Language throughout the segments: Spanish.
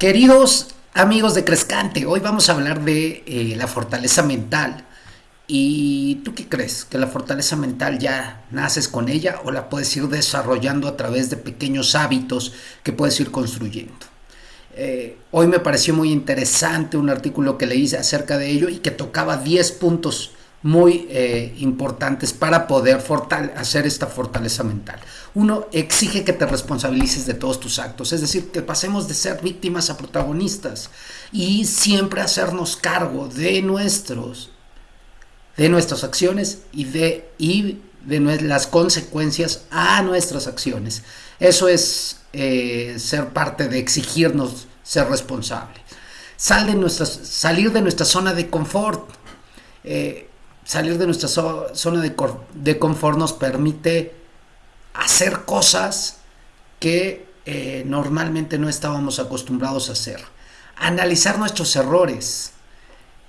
Queridos amigos de Crescante, hoy vamos a hablar de eh, la fortaleza mental. ¿Y tú qué crees? ¿Que la fortaleza mental ya naces con ella o la puedes ir desarrollando a través de pequeños hábitos que puedes ir construyendo? Eh, hoy me pareció muy interesante un artículo que leí acerca de ello y que tocaba 10 puntos muy eh, importantes para poder hacer esta fortaleza mental. Uno, exige que te responsabilices de todos tus actos, es decir, que pasemos de ser víctimas a protagonistas y siempre hacernos cargo de nuestros de nuestras acciones y de, y de las consecuencias a nuestras acciones. Eso es eh, ser parte de exigirnos ser responsable. Sal de salir de nuestra zona de confort. Eh, salir de nuestra zona de, confort nos permite hacer cosas que eh, normalmente no estábamos acostumbrados a hacer. Analizar nuestros errores.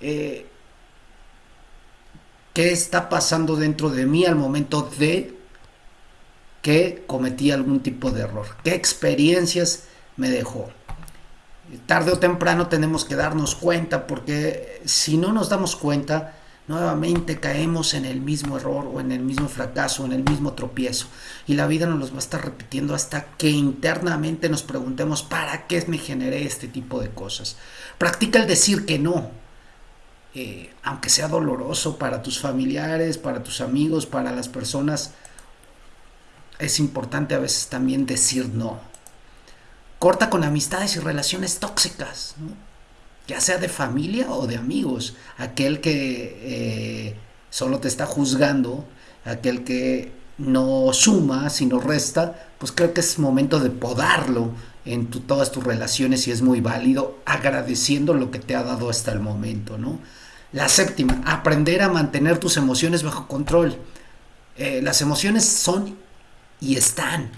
Eh, ¿Qué está pasando dentro de mí al momento de que cometí algún tipo de error? ¿Qué experiencias me dejó? Tarde o temprano tenemos que darnos cuenta porque si no nos damos cuenta, nuevamente caemos en el mismo error o en el mismo fracaso, en el mismo tropiezo. Y la vida nos los va a estar repitiendo hasta que internamente nos preguntemos, ¿para qué me generé este tipo de cosas? Practica el decir que no, eh, aunque sea doloroso para tus familiares, para tus amigos, para las personas. Es importante a veces también decir no. Corta con amistades y relaciones tóxicas. ¿no? Ya sea de familia o de amigos, aquel que eh, solo te está juzgando, aquel que no suma, sino resta, pues creo que es momento de podarlo en todas tus relaciones y es muy válido, agradeciendo lo que te ha dado hasta el momento, ¿no? La séptima, aprender a mantener tus emociones bajo control. Eh, las emociones son y están,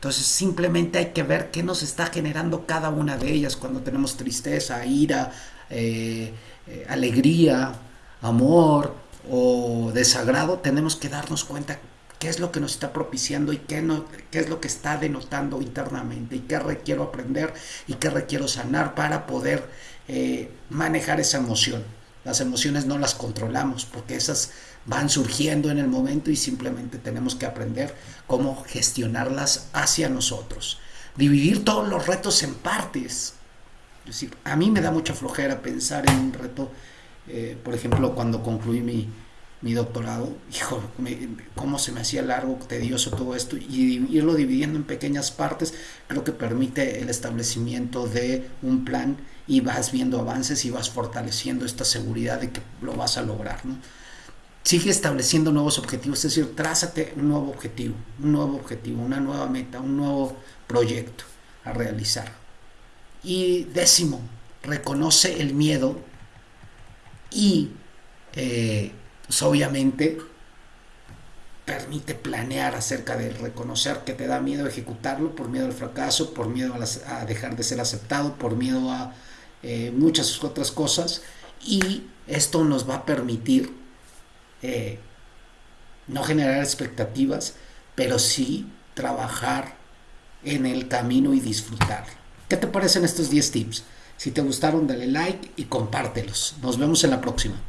entonces simplemente hay que ver qué nos está generando cada una de ellas cuando tenemos tristeza, ira, eh, eh, alegría, amor o desagrado. Tenemos que darnos cuenta qué es lo que nos está propiciando y qué, no, qué es lo que está denotando internamente y qué requiero aprender y qué requiero sanar para poder eh, manejar esa emoción. Las emociones no las controlamos porque esas van surgiendo en el momento y simplemente tenemos que aprender cómo gestionarlas hacia nosotros. Dividir todos los retos en partes. Es decir, a mí me da mucha flojera pensar en un reto, eh, por ejemplo, cuando concluí mi, mi doctorado, hijo, cómo se me hacía largo, tedioso todo esto, y irlo dividiendo en pequeñas partes, creo que permite el establecimiento de un plan y vas viendo avances y vas fortaleciendo esta seguridad de que lo vas a lograr. ¿no? Sigue estableciendo nuevos objetivos, es decir, trázate un nuevo objetivo, un nuevo objetivo, una nueva meta, un nuevo proyecto a realizar. Y décimo, reconoce el miedo y eh, pues, obviamente permite planear acerca de reconocer que te da miedo ejecutarlo por miedo al fracaso, por miedo a, dejar de ser aceptado, por miedo a eh, muchas otras cosas y esto nos va a permitir eh, no generar expectativas, pero sí trabajar en el camino y disfrutar. ¿Qué te parecen estos 10 tips? Si te gustaron, dale like y compártelos. Nos vemos en la próxima.